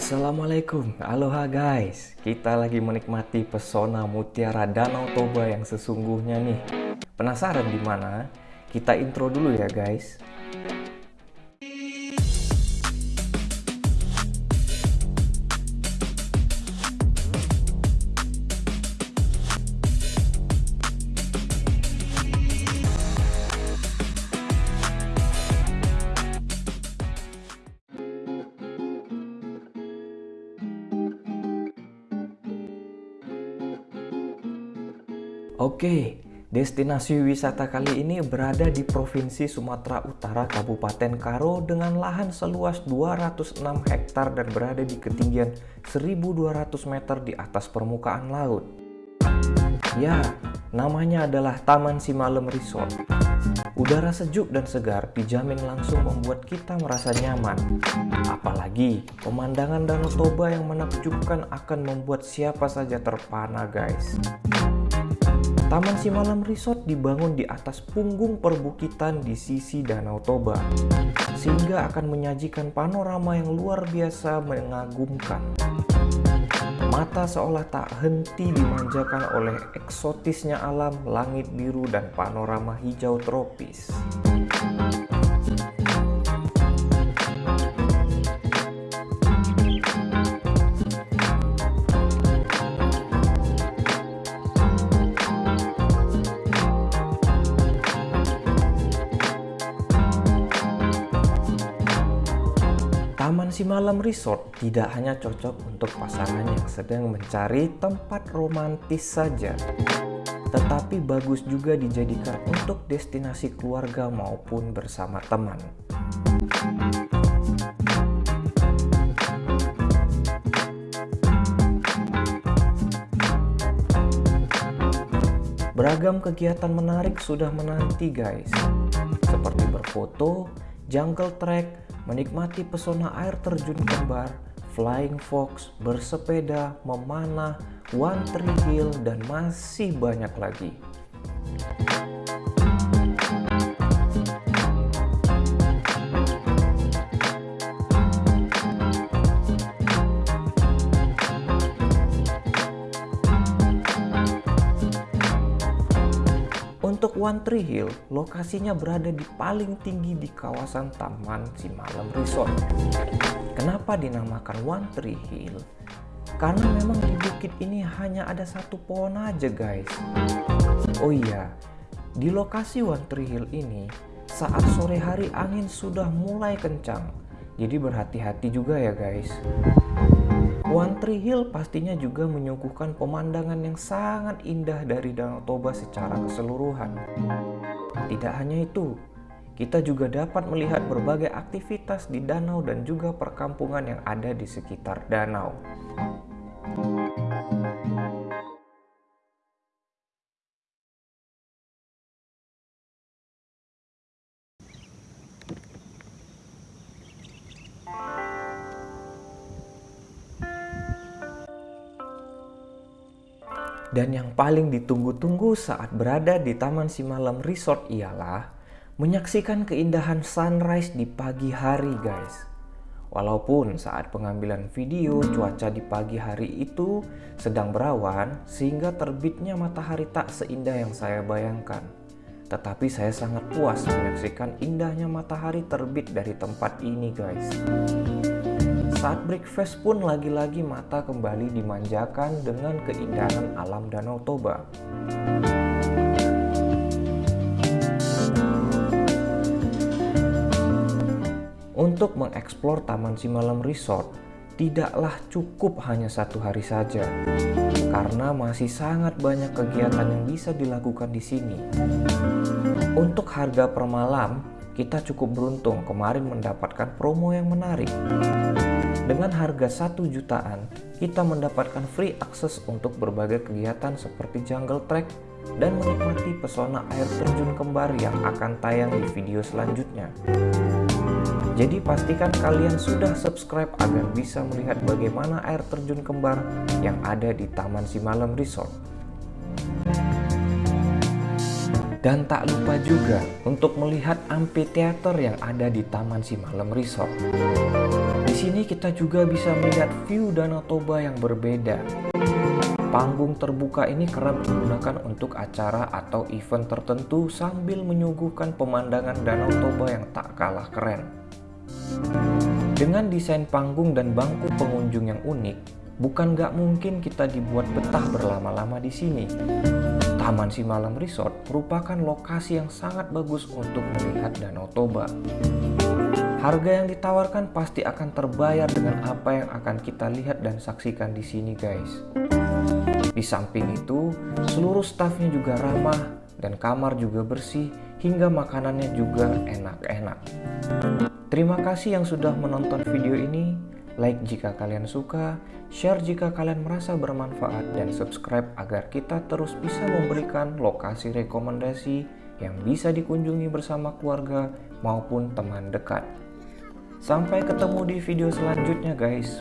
Assalamualaikum, aloha guys. Kita lagi menikmati pesona mutiara Danau Toba yang sesungguhnya nih. Penasaran di mana? Kita intro dulu ya guys Oke, destinasi wisata kali ini berada di Provinsi Sumatera Utara, Kabupaten Karo dengan lahan seluas 206 hektar dan berada di ketinggian 1200 meter di atas permukaan laut. Ya, namanya adalah Taman Simalem Resort. Udara sejuk dan segar dijamin langsung membuat kita merasa nyaman. Apalagi pemandangan Danau Toba yang menakjubkan akan membuat siapa saja terpana guys. Taman Simalam Resort dibangun di atas punggung perbukitan di sisi Danau Toba, sehingga akan menyajikan panorama yang luar biasa mengagumkan. Mata seolah tak henti dimanjakan oleh eksotisnya alam, langit biru, dan panorama hijau tropis. Taman Simalam Resort tidak hanya cocok untuk pasangan yang sedang mencari tempat romantis saja, tetapi bagus juga dijadikan untuk destinasi keluarga maupun bersama teman. Beragam kegiatan menarik sudah menanti guys, seperti berfoto, jungle trek, menikmati pesona air terjun kembar, flying fox, bersepeda, memanah, one tree hill, dan masih banyak lagi. Untuk One Tree Hill, lokasinya berada di paling tinggi di kawasan Taman Simalem Resort. Kenapa dinamakan One Tree Hill? Karena memang di bukit ini hanya ada satu pohon aja guys. Oh iya, di lokasi One Tree Hill ini, saat sore hari angin sudah mulai kencang. Jadi berhati-hati juga ya guys. One Tree Hill pastinya juga menyuguhkan pemandangan yang sangat indah dari Danau Toba secara keseluruhan. Tidak hanya itu, kita juga dapat melihat berbagai aktivitas di danau dan juga perkampungan yang ada di sekitar danau. Dan yang paling ditunggu-tunggu saat berada di Taman Simalam Resort ialah menyaksikan keindahan sunrise di pagi hari guys. Walaupun saat pengambilan video cuaca di pagi hari itu sedang berawan sehingga terbitnya matahari tak seindah yang saya bayangkan. Tetapi saya sangat puas menyaksikan indahnya matahari terbit dari tempat ini guys. Saat breakfast pun lagi-lagi mata kembali dimanjakan dengan keindahan alam Danau Toba. Untuk mengeksplor Taman Simalam Resort, tidaklah cukup hanya satu hari saja, karena masih sangat banyak kegiatan yang bisa dilakukan di sini. Untuk harga per malam, kita cukup beruntung kemarin mendapatkan promo yang menarik. Dengan harga 1 jutaan, kita mendapatkan free akses untuk berbagai kegiatan seperti jungle trek dan menikmati pesona air terjun kembar yang akan tayang di video selanjutnya. Jadi pastikan kalian sudah subscribe agar bisa melihat bagaimana air terjun kembar yang ada di Taman Simalem Resort. Dan tak lupa juga untuk melihat amphitheater yang ada di Taman Simalem Resort. Di sini kita juga bisa melihat view Danau Toba yang berbeda. Panggung terbuka ini kerap digunakan untuk acara atau event tertentu sambil menyuguhkan pemandangan Danau Toba yang tak kalah keren. Dengan desain panggung dan bangku pengunjung yang unik, bukan gak mungkin kita dibuat betah berlama-lama di sini. Taman Simalam Resort merupakan lokasi yang sangat bagus untuk melihat Danau Toba. Harga yang ditawarkan pasti akan terbayar dengan apa yang akan kita lihat dan saksikan di sini guys. Di samping itu, seluruh stafnya juga ramah dan kamar juga bersih hingga makanannya juga enak-enak. Terima kasih yang sudah menonton video ini. Like jika kalian suka, share jika kalian merasa bermanfaat, dan subscribe agar kita terus bisa memberikan lokasi rekomendasi yang bisa dikunjungi bersama keluarga maupun teman dekat. Sampai ketemu di video selanjutnya guys.